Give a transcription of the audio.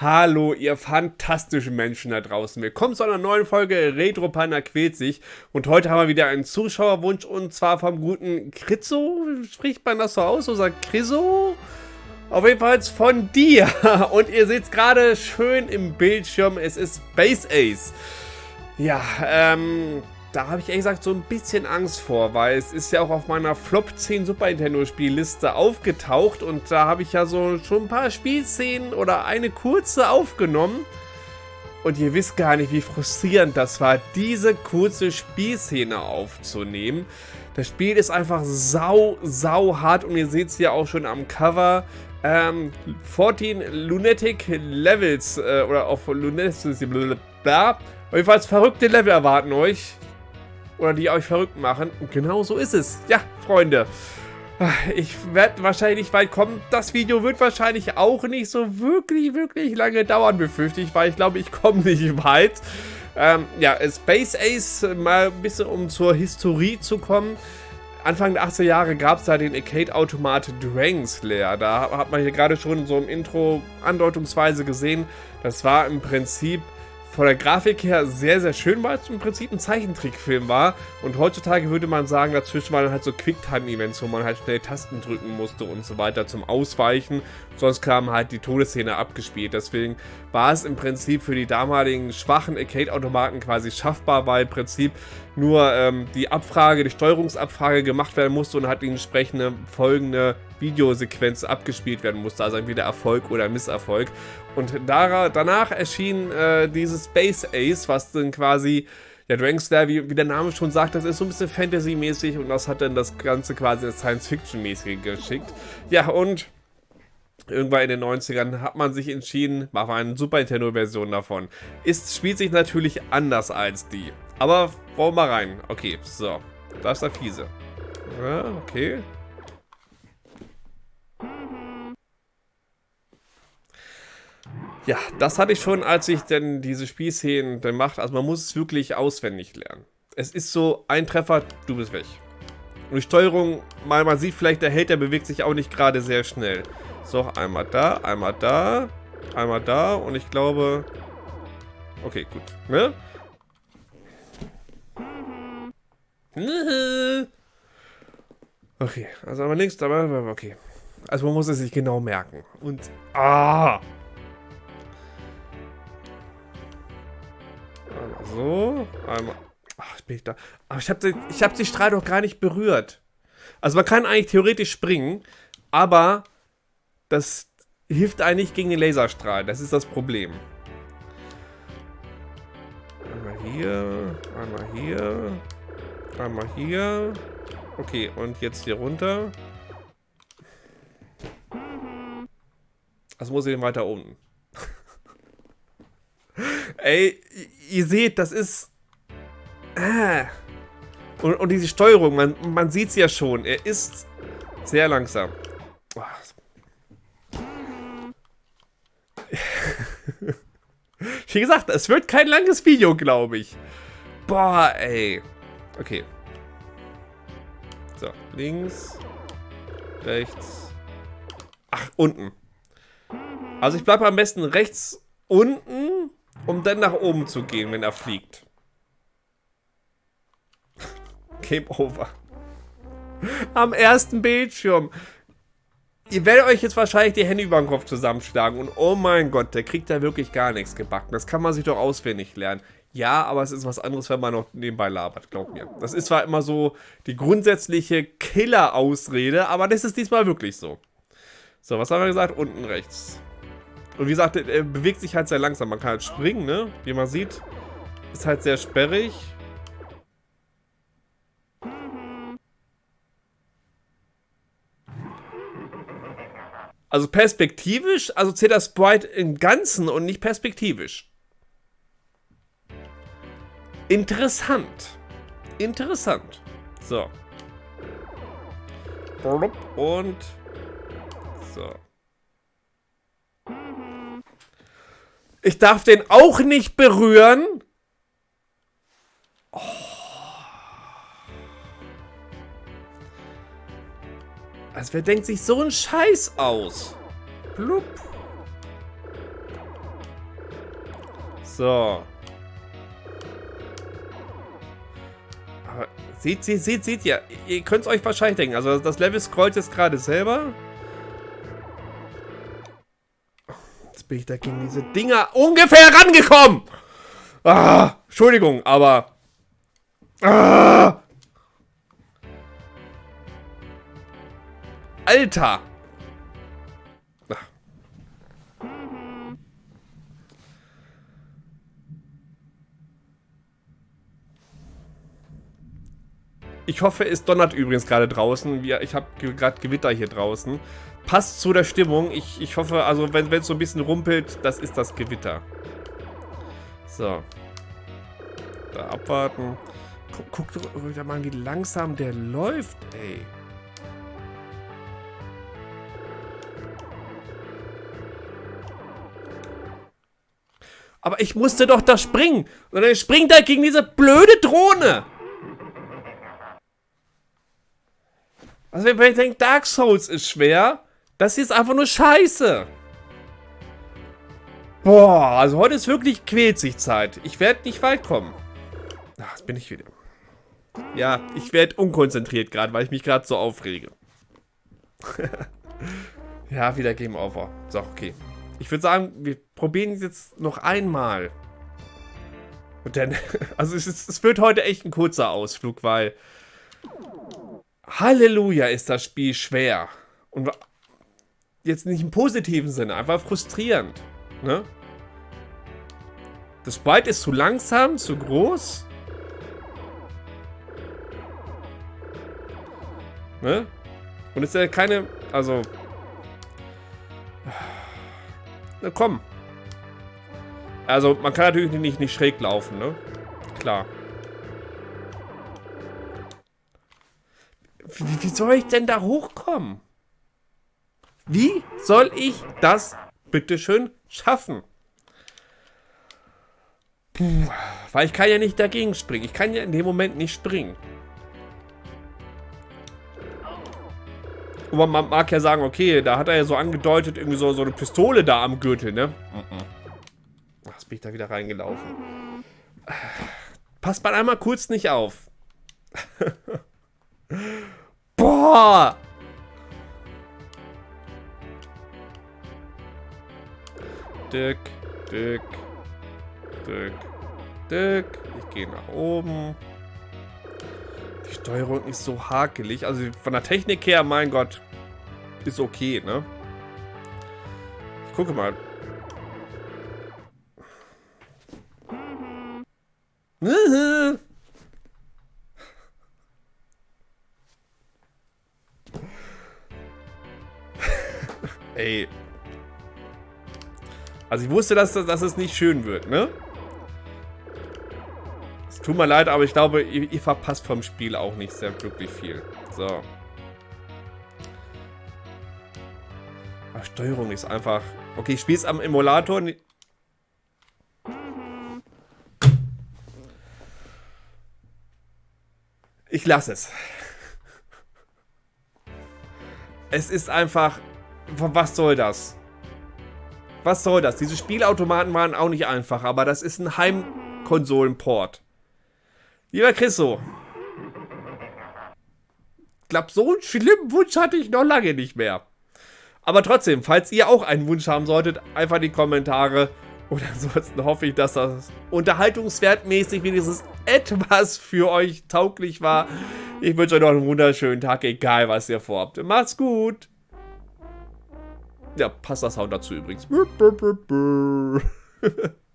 Hallo, ihr fantastischen Menschen da draußen. Willkommen zu einer neuen Folge Retro Panda quält sich. Und heute haben wir wieder einen Zuschauerwunsch und zwar vom guten Kritzo. Spricht man das so aus oder Kriso? Auf jeden Fall von dir. Und ihr seht es gerade schön im Bildschirm. Es ist Space Ace. Ja, ähm, da habe ich ehrlich gesagt so ein bisschen Angst vor, weil es ist ja auch auf meiner Flop 10 Super Nintendo Spielliste aufgetaucht und da habe ich ja so schon ein paar Spielszenen oder eine kurze aufgenommen. Und ihr wisst gar nicht, wie frustrierend das war, diese kurze Spielszene aufzunehmen. Das Spiel ist einfach sau, sau hart und ihr seht es ja auch schon am Cover. Ähm, 14 Lunatic Levels äh, oder auf Lunatic, bla. Auf jeden Fall verrückte Level erwarten euch oder die euch verrückt machen. Und genau so ist es. Ja, Freunde. Ich werde wahrscheinlich weit kommen. Das Video wird wahrscheinlich auch nicht so wirklich, wirklich lange dauern, befürchte ich, weil ich glaube, ich komme nicht weit. Ähm, ja, Space Ace, mal ein bisschen um zur Historie zu kommen. Anfang der 80er Jahre gab es da den Arcade-Automat Dragon Slayer. Da hat man hier gerade schon so im Intro andeutungsweise gesehen. Das war im Prinzip von der Grafik her sehr, sehr schön, weil es im Prinzip ein Zeichentrickfilm war. Und heutzutage würde man sagen, dazwischen waren halt so Quicktime-Events, wo man halt schnell Tasten drücken musste und so weiter zum Ausweichen. Sonst kam halt die Todesszene abgespielt. Deswegen war es im Prinzip für die damaligen schwachen Arcade-Automaten quasi schaffbar, weil im Prinzip nur ähm, die Abfrage, die Steuerungsabfrage gemacht werden musste und halt die entsprechende folgende Videosequenz abgespielt werden musste, also entweder Erfolg oder Misserfolg. Und danach erschien äh, dieses Space Ace, was dann quasi, ja, Dragon Slayer, wie, wie, der Name schon sagt, das ist so ein bisschen Fantasy-mäßig und das hat dann das Ganze quasi ins Science-Fiction-mäßige geschickt. Ja, und irgendwann in den 90ern hat man sich entschieden, machen wir eine Super Nintendo-Version davon. Ist, spielt sich natürlich anders als die. Aber wollen wir mal rein. Okay, so. Da ist der Fiese. Ja, okay. Ja, das hatte ich schon, als ich denn diese Spielszenen dann machte. Also man muss es wirklich auswendig lernen. Es ist so, ein Treffer, du bist weg. Und die Steuerung, mal man sieht vielleicht, der Held, der bewegt sich auch nicht gerade sehr schnell. So, einmal da, einmal da, einmal da und ich glaube... Okay, gut. Ne? Okay, also einmal links, aber okay. Also man muss es sich genau merken. Und... Ah! So, einmal. Ach, bin ich da. Aber ich habe ich hab die Strahl doch gar nicht berührt. Also man kann eigentlich theoretisch springen, aber das hilft eigentlich gegen den Laserstrahl. Das ist das Problem. Einmal hier, einmal hier, einmal hier. Okay, und jetzt hier runter. Also muss ich den weiter unten. Ey, ihr seht, das ist... Äh. Und, und diese Steuerung, man, man sieht es ja schon. Er ist sehr langsam. Wie gesagt, es wird kein langes Video, glaube ich. Boah, ey. Okay. So, links, rechts. Ach, unten. Also ich bleibe am besten rechts unten um dann nach oben zu gehen, wenn er fliegt. Game over. Am ersten Bildschirm. Ihr werdet euch jetzt wahrscheinlich die Hände über den Kopf zusammenschlagen und oh mein Gott, der kriegt da wirklich gar nichts gebacken. Das kann man sich doch auswendig lernen. Ja, aber es ist was anderes, wenn man noch nebenbei labert, glaubt mir. Das ist zwar immer so die grundsätzliche Killer-Ausrede, aber das ist diesmal wirklich so. So, was haben wir gesagt? Unten rechts. Und wie gesagt, er bewegt sich halt sehr langsam. Man kann halt springen, ne? Wie man sieht, ist halt sehr sperrig. Also perspektivisch, also zählt das Sprite im Ganzen und nicht perspektivisch. Interessant. Interessant. So. Und so. Ich darf den auch nicht berühren. Also wer denkt sich so einen Scheiß aus? Blub. So. Aber seht, seht, seht, seht ihr. Ihr könnt es euch wahrscheinlich denken. Also das Level scrollt jetzt gerade selber. Jetzt bin ich da gegen diese Dinger ungefähr rangekommen. Ah, Entschuldigung, aber... Ah, Alter! Ich hoffe, es donnert übrigens gerade draußen. Ich habe gerade Gewitter hier draußen. Passt zu der Stimmung. Ich, ich hoffe, also wenn es so ein bisschen rumpelt, das ist das Gewitter. So. Da abwarten. Guck, guck doch mal, wie langsam der läuft, ey. Aber ich musste doch da springen. Und dann springt er gegen diese blöde Drohne. Also wenn ich denke, Dark Souls ist schwer, das hier ist einfach nur scheiße. Boah, also heute ist wirklich quält sich Zeit. Ich werde nicht weit kommen. Ach, jetzt bin ich wieder. Ja, ich werde unkonzentriert gerade, weil ich mich gerade so aufrege. ja, wieder Game Over. So, okay. Ich würde sagen, wir probieren es jetzt noch einmal. Und dann, also es, ist, es wird heute echt ein kurzer Ausflug, weil Halleluja ist das Spiel schwer. Und jetzt nicht im positiven Sinne, einfach frustrierend. Ne? Das Sprite ist zu langsam, zu groß. Ne? Und es ist ja keine, also na komm. Also, man kann natürlich nicht, nicht schräg laufen, ne? Klar. Wie, wie soll ich denn da hochkommen? Wie soll ich das bitteschön schaffen? Puh, weil ich kann ja nicht dagegen springen. Ich kann ja in dem Moment nicht springen. Und man mag ja sagen, okay, da hat er ja so angedeutet, irgendwie so, so eine Pistole da am Gürtel, ne? Ach, jetzt bin ich da wieder reingelaufen. Passt man einmal kurz nicht auf. Boah! Dick, dick, dick, dick. Ich gehe nach oben. Die Steuerung ist so hakelig. Also von der Technik her, mein Gott, ist okay, ne? Ich gucke mal. Ey. Also ich wusste, dass, dass es nicht schön wird, ne? Tut mir leid, aber ich glaube, ihr, ihr verpasst vom Spiel auch nicht sehr glücklich viel. So. Ach, Steuerung ist einfach... Okay, ich spiele es am Emulator. Ich lasse es. Es ist einfach... Was soll das? Was soll das? Diese Spielautomaten waren auch nicht einfach, aber das ist ein Heimkonsolenport. Lieber Chriso. Ich glaube, so einen schlimmen Wunsch hatte ich noch lange nicht mehr. Aber trotzdem, falls ihr auch einen Wunsch haben solltet, einfach die Kommentare. Und ansonsten hoffe ich, dass das unterhaltungswertmäßig wenigstens etwas für euch tauglich war. Ich wünsche euch noch einen wunderschönen Tag, egal was ihr vorhabt. Macht's gut. Ja, passt das Sound dazu übrigens.